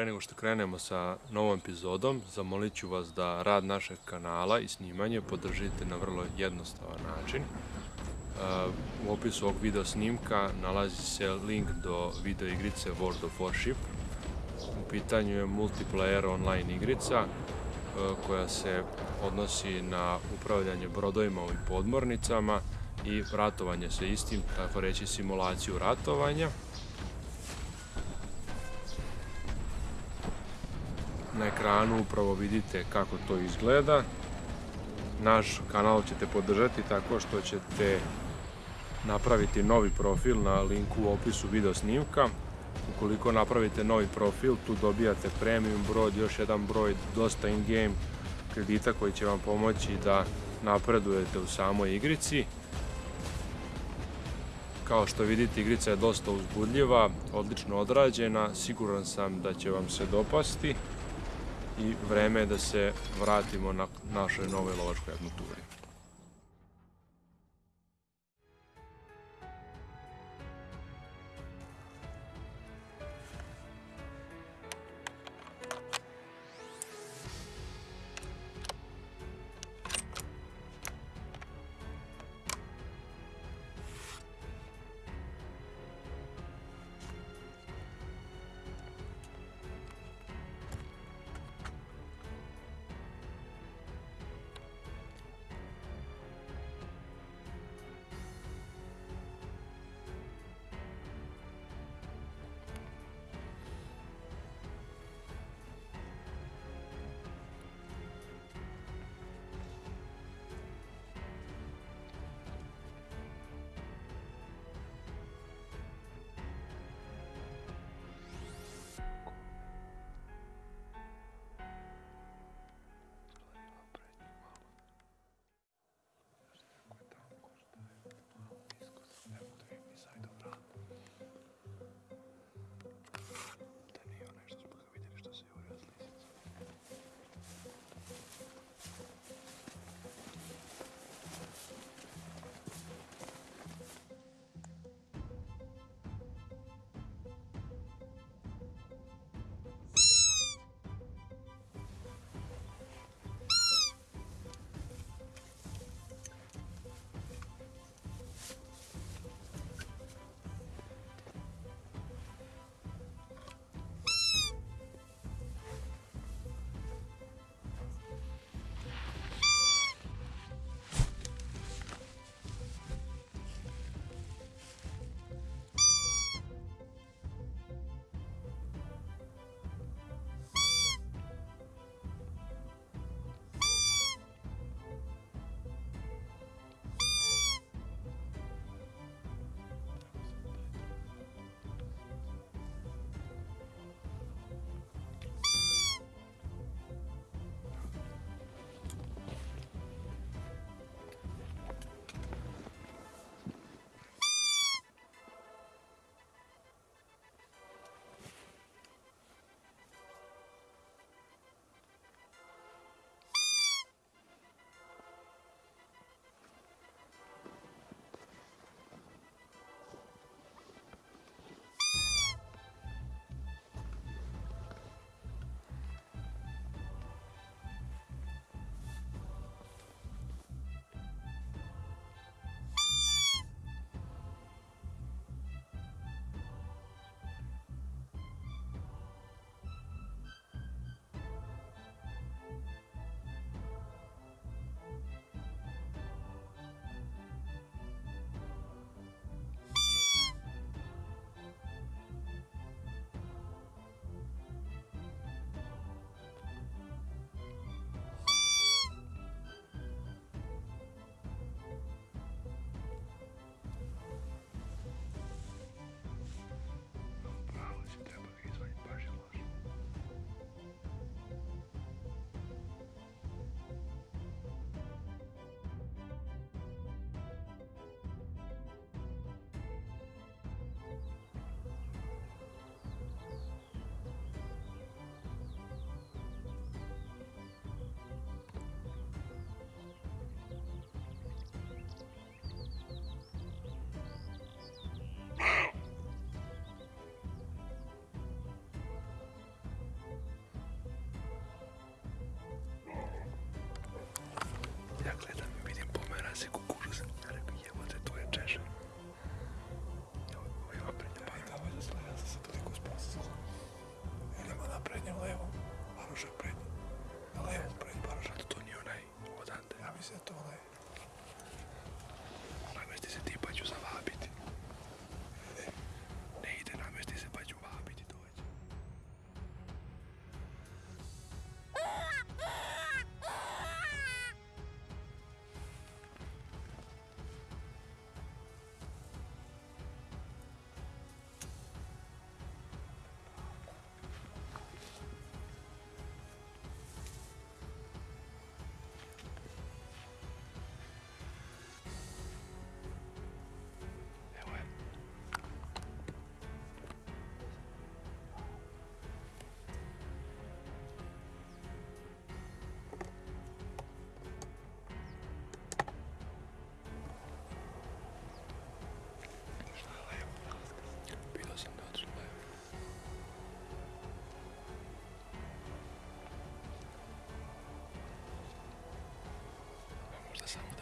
Pre nego što krenemo sa novom epizodom, zamolit ću vas da rad našeg kanala i snimanje podržite na vrlo jednostavan način. Uh, u opisu ovog video snimka nalazi se link do video igrice World of Warship. U pitanju je multiplayer online igrica uh, koja se odnosi na upravljanje brodovima i podmornicama i ratovanje sa istim, tako reći simulaciju ratovanja. Na ekranu upravo vidite kako to izgleda. Naš kanal ćete podržati tako što ćete napraviti novi profil na linku u opisu video snimka. Ukoliko napravite novi profil, tu dobijate premium broj, još jedan broj, dosta in-game kredita koji će vam pomoći da napredujete u samoj igrici. Kao što vidite, igrica je dosta uzbudljiva, odlično odrađena, siguran sam da će vam se dopasti i vreme je da se vratimo na našoj novoj lovačkoj avanturi.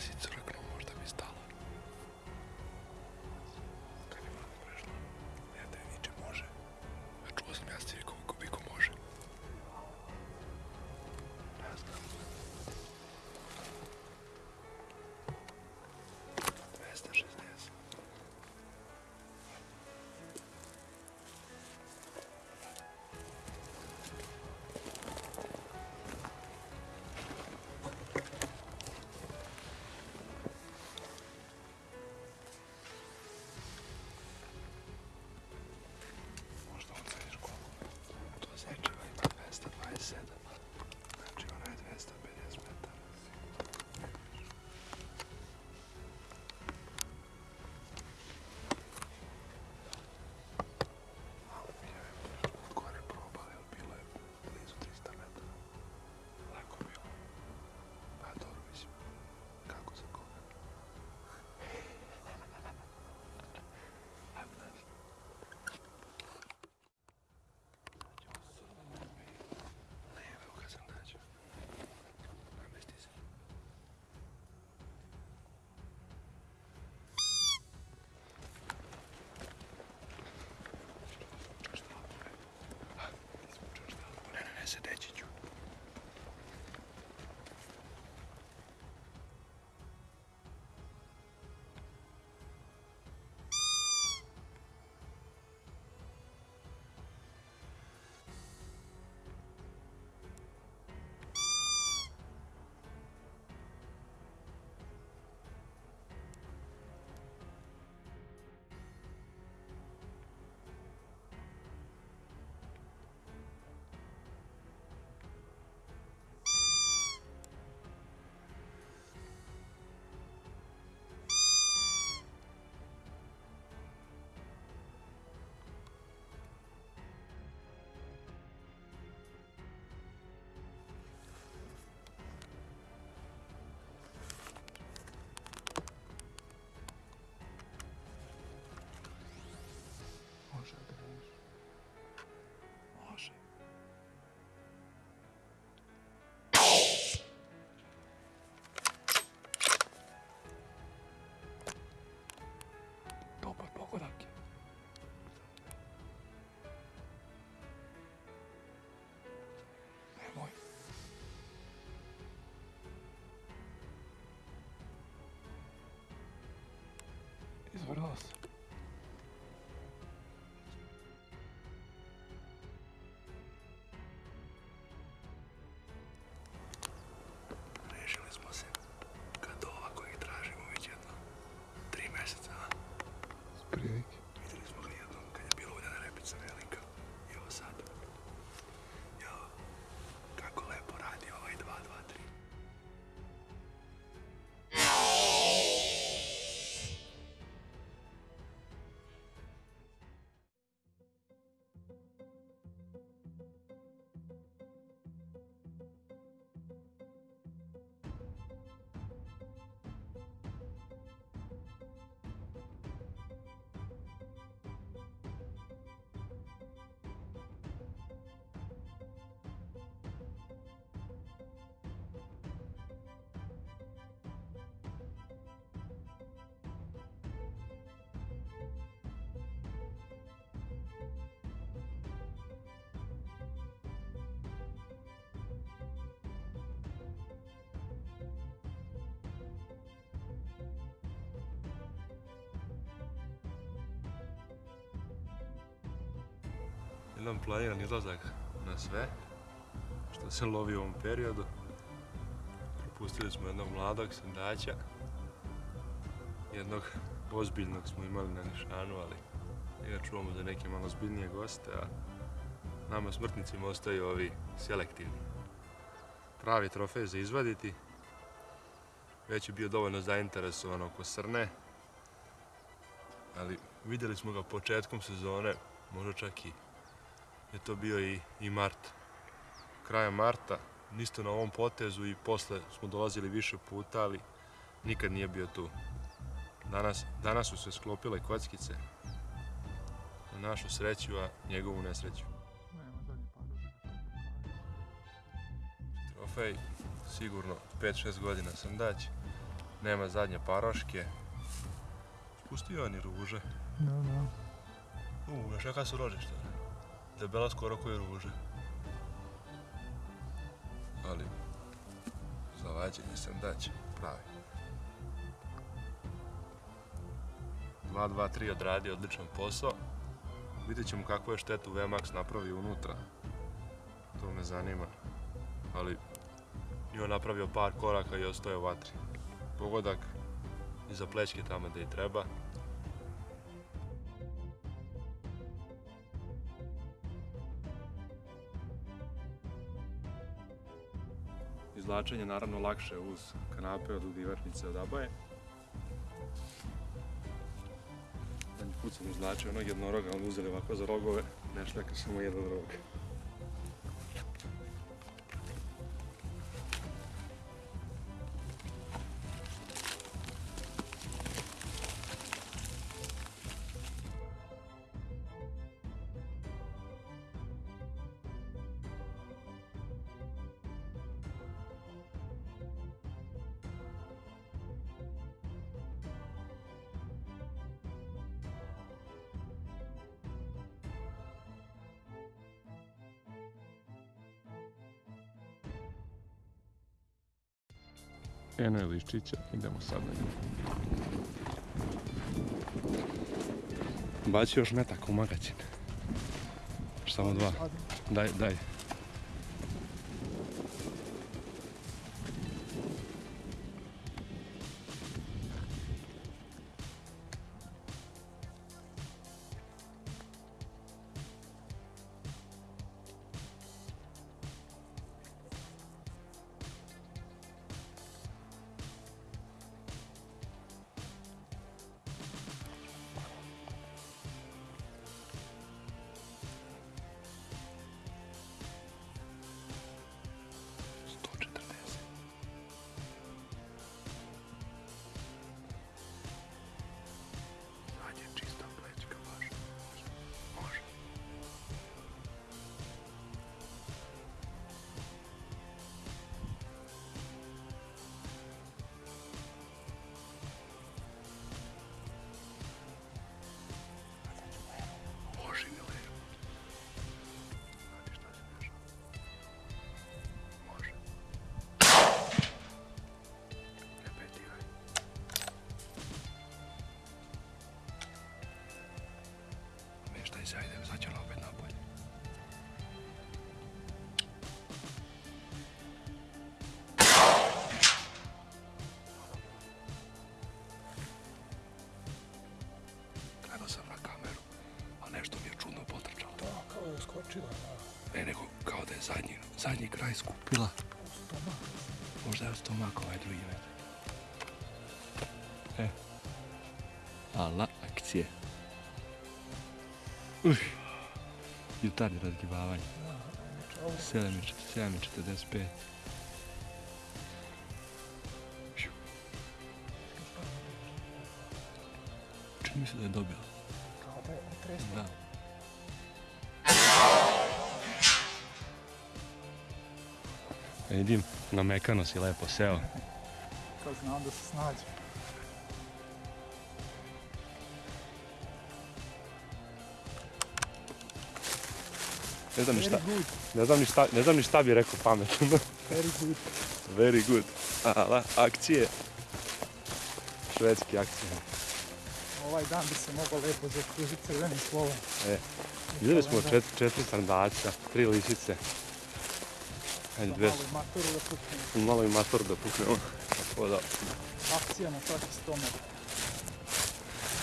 10-40 лет. Jedan planiran izlazak na sve što se lovi u ovom periodu. Propustili smo jednog mladog sendača. Jednog ozbiljnog smo imali na nišanu, ali njega čuvamo za neke malo zbiljnije goste, a nama smrtnicima ostaju ovi selektivni. Pravi trofej za izvaditi. Već je bio dovoljno zainteresovan oko srne, ali vidjeli smo ga početkom sezone, možda čak i je to bio i, i mart. Kraja marta, isto na ovom potezu i posle smo dolazili više puta, ali nikad nije bio tu. Danas, danas su se sklopile kockice na našu sreću, a njegovu nesreću. Trofej, sigurno 5-6 godina sam dać. Nema zadnje paroške. Pustio ni ruže. Da, da. U, su rožišta? Debela skoro koje ruže. Ali, za vađenje sam daće, pravi. 2-2-3 odradi odličan posao. Vidjet ćemo kakvu je štetu VMAX napravio unutra. To me zanima. Ali, i on napravio par koraka i ostaje u vatri. Pogodak iza plećke tamo gdje i treba. Izvlačenje naravno lakše uz kanape od udivačnice od abaje. Zadnji put sam izvlačio onog jednoroga, on uzeli ovako za rogove, ne šljaka samo jedan rog. Eno je liščića, idemo sad na nju. Baci još metak u magacin. Samo dva. Daj, daj. Skočila. Ne, nego kao da je zadnji, zadnji kraj skupila. Možda je stomak ovaj drugi met. E. Ala, akcije. Uj. Jutarnje razgibavanje. Čao. 7.45. Šiu. Čini mi se da je dobila. Kao da je otresla. Da. Vidim, na mekano si lepo seo. Kad znam da se snađe. Ne znam ni šta, ne znam ni šta, ne znam ni šta bi rekao pametno. very good. Very good. Ala, akcije. Švedski akcije. Ovaj dan bi se mogao lepo zakružiti crvenim slovom. E, Vidjeli smo čet, četiri sandaca, tri lisice. Ajde, Da dve, malo i maturu da puknemo. malo i mator da puknemo. Tako da, Akcija na svaki stomak.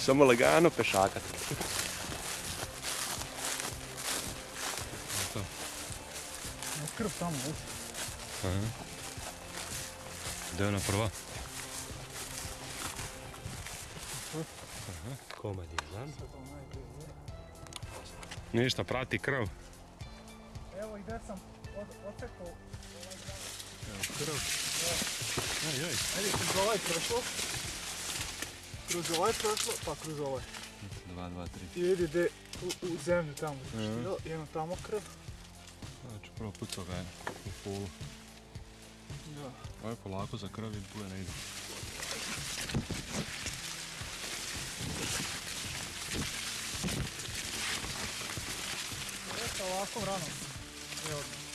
samo lagano pešakat. Krv tamo, već. Gdje je ona prva? Komad je. Ništa, prati krv. Evo i gdje sam od, kroz ovaj prošlo. Pa kroz ovaj. Dva, dva, tri. I vidi u, zemlju tamo. zaštilo, jedno tamo krv. Znači, prvo pucao ga je u. Ovo je polako za krv i ne ide. Ovako rano. Evo.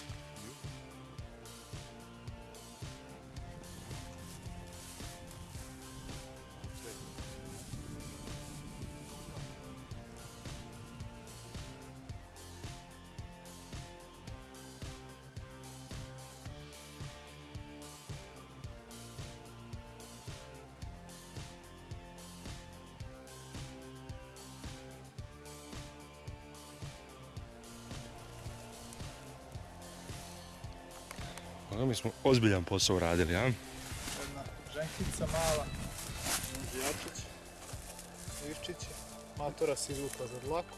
Ono mi smo ozbiljan posao radili, a? Jedna ženkica mala. Jačić. Ivčić. Matora se izvukla za dlaku.